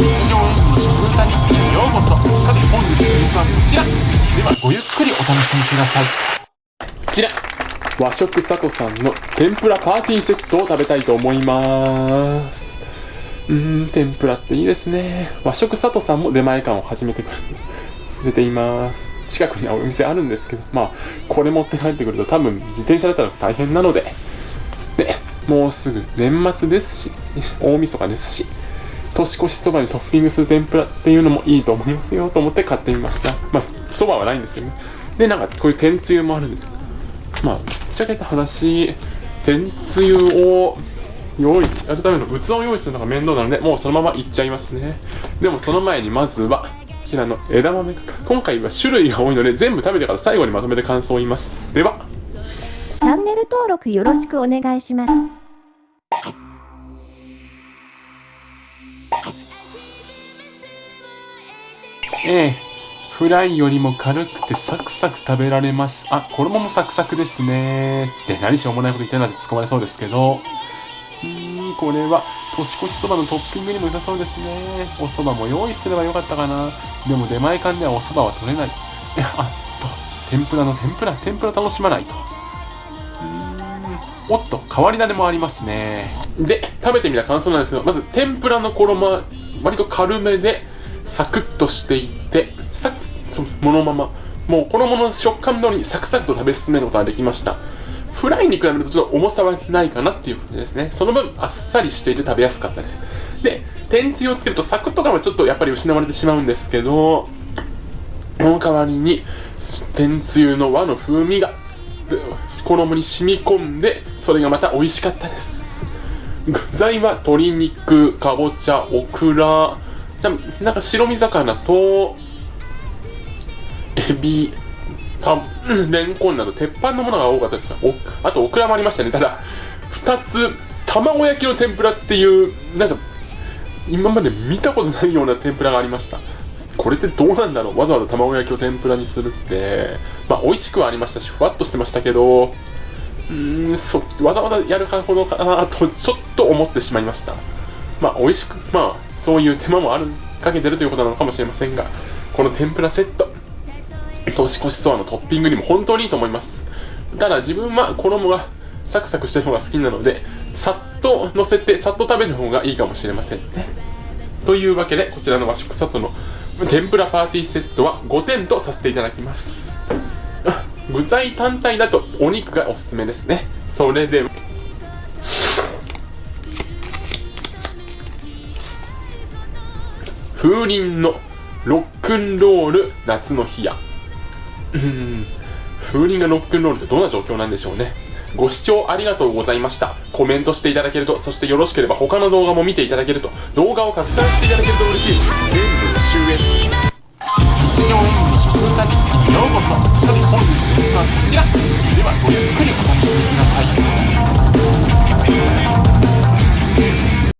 日常演舞の食歌日記へようこそ。さて本日の演舞はこちら。ではごゆっくりお楽しみください。こちら。和食さとさんの天ぷらパーティーセットを食べたいと思います。うーん天ぷらっていいですね。和食さとさんも出前館を始めてくれています。近くにはお店あるんですけどまあこれ持って帰ってくると多分自転車だったら大変なので。でもうすぐ年末ですし大晦日ですし。年越しそばにトッピングする天ぷらっていうのもいいと思いますよと思って買ってみました。まあそばはないんですよね。でなんかこういう天つゆもあるんですよ。まあぶっちゃけた話天つゆを用意やるための器を用意するのが面倒なのでもうそのままいっちゃいますね。でもその前にまずはこちらの枝豆今回は種類が多いので全部食べてから最後にまとめて感想を言います。では。チャンネル登録よろしくお願いします。ええ。フライよりも軽くてサクサク食べられます。あ衣もサクサクですね。って何しょうもないこと言ってんだって突っ込まれそうですけど。うーんこれは年越しそばのトッピングにも良さそうですね。お蕎麦も用意すればよかったかな。でも出前館ではお蕎麦は取れない。あっと天ぷらの天ぷら天ぷら楽しまないと。おっと変わり種もありますね。で食べてみた感想なんですがまず天ぷらの衣は割と軽めでサクッとしていてサクそのものまま。もう衣の食感通りにサクサクと食べ進めることができました。フライに比べるとちょっと重さはないかなっていう感じですね。その分あっさりしていて食べやすかったです。で天つゆをつけるとサクッと感はちょっとやっぱり失われてしまうんですけどその代わりに天つゆの和の風味が衣に染み込んでそれがまた美味しかったです。具材は鶏肉かぼちゃオクラなんか白身魚とエビたレンコンなど鉄板のものが多かったです。おあとオクラもありましたね。ただ2つ卵焼きの天ぷらっていうなんか今まで見たことないような天ぷらがありました。これってどうなんだろう？わざわざ卵焼きを天ぷらにするって。まあ美味しくはありましたしふわっとしてましたけどうーんそわざわざやるほどかなとちょっと思ってしまいました。まあ美味しくまあそういう手間もあるかけてるということなのかもしれませんがこの天ぷらセット年越しそばのトッピングにも本当にいいと思います。ただ自分は衣がサクサクしてる方が好きなのでさっと乗せてさっと食べる方がいいかもしれませんね。というわけでこちらの和食サットの天ぷらパーティーセットは5点とさせていただきます。具材単体だとお肉がおすすめですね。それで風鈴のロックンロール夏の日や。う ん風鈴がロックンロールってどんな状況なんでしょうね。ご視聴ありがとうございました。コメントしていただけるとそしてよろしければ他の動画も見ていただけると。動画を拡散していただけると嬉しい。です全部終焉。日常演舞の食歌日記にようこそごゆっくりお楽しみください。